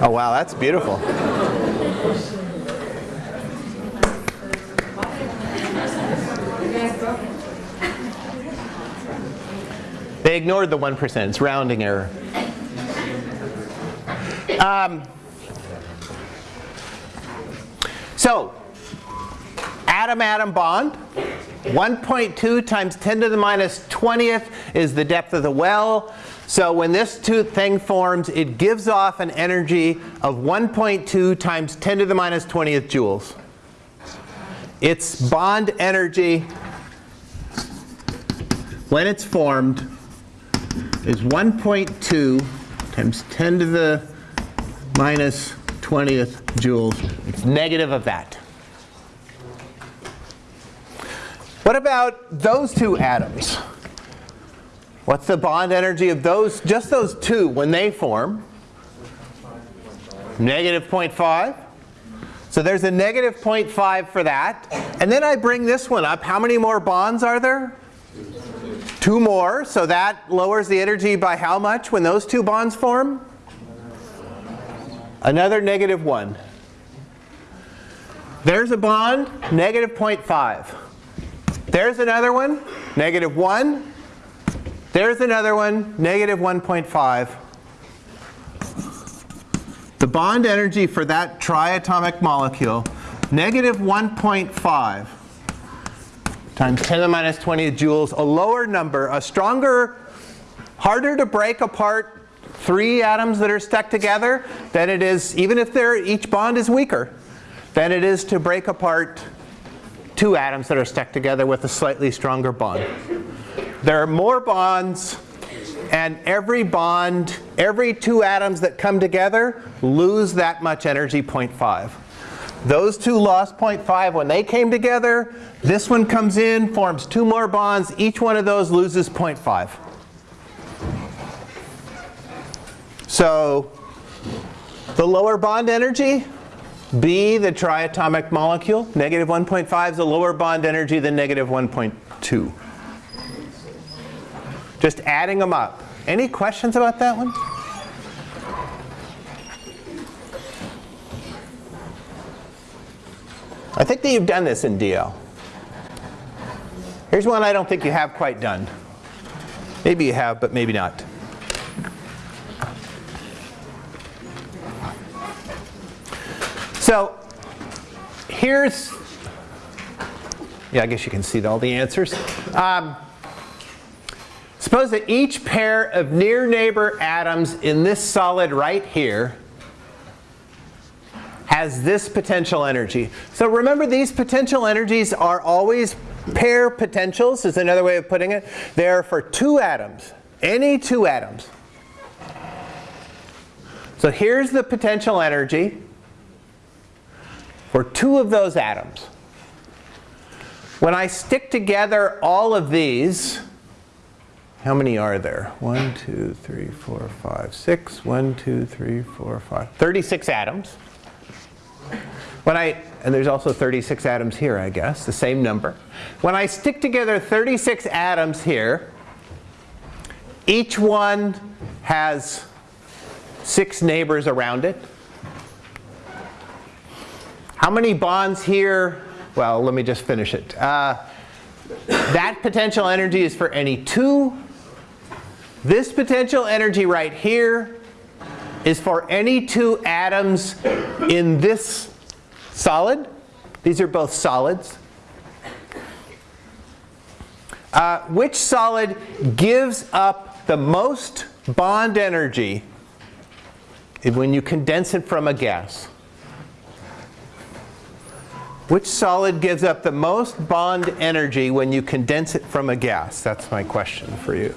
Oh wow, that's beautiful. They ignored the 1%. It's rounding error. Um, so, atom-atom bond. 1.2 times 10 to the minus 20th is the depth of the well. So when this two thing forms, it gives off an energy of 1.2 times 10 to the minus 20th joules. Its bond energy, when it's formed, is 1.2 times 10 to the minus 20th joules. It's negative of that. What about those two atoms? What's the bond energy of those, just those two when they form? Negative 0.5. So there's a negative 0.5 for that. And then I bring this one up. How many more bonds are there? Two more. So that lowers the energy by how much when those two bonds form? Another negative 1. There's a bond, negative 0.5. There's another one, negative 1. There's another one, negative 1.5. The bond energy for that triatomic molecule, negative 1.5 times 10 to the minus 20 joules, a lower number, a stronger, harder to break apart three atoms that are stuck together than it is, even if they're, each bond is weaker, than it is to break apart two atoms that are stuck together with a slightly stronger bond. There are more bonds and every bond, every two atoms that come together lose that much energy 0.5. Those two lost 0.5 when they came together. This one comes in, forms two more bonds. Each one of those loses 0.5. So the lower bond energy B, the triatomic molecule, negative 1.5 is a lower bond energy than negative 1.2. Just adding them up. Any questions about that one? I think that you've done this in DL. Here's one I don't think you have quite done. Maybe you have, but maybe not. So here's, yeah, I guess you can see all the answers. Um, suppose that each pair of near neighbor atoms in this solid right here has this potential energy. So remember these potential energies are always pair potentials is another way of putting it. They're for two atoms, any two atoms. So here's the potential energy for two of those atoms. When I stick together all of these, how many are there? One, two, three, four, five, six. One, two, three, four, five. 36 atoms. When I, and there's also 36 atoms here, I guess, the same number. When I stick together 36 atoms here, each one has six neighbors around it. How many bonds here? Well, let me just finish it. Uh, that potential energy is for any two. This potential energy right here is for any two atoms in this solid. These are both solids. Uh, which solid gives up the most bond energy when you condense it from a gas? Which solid gives up the most bond energy when you condense it from a gas? That's my question for you.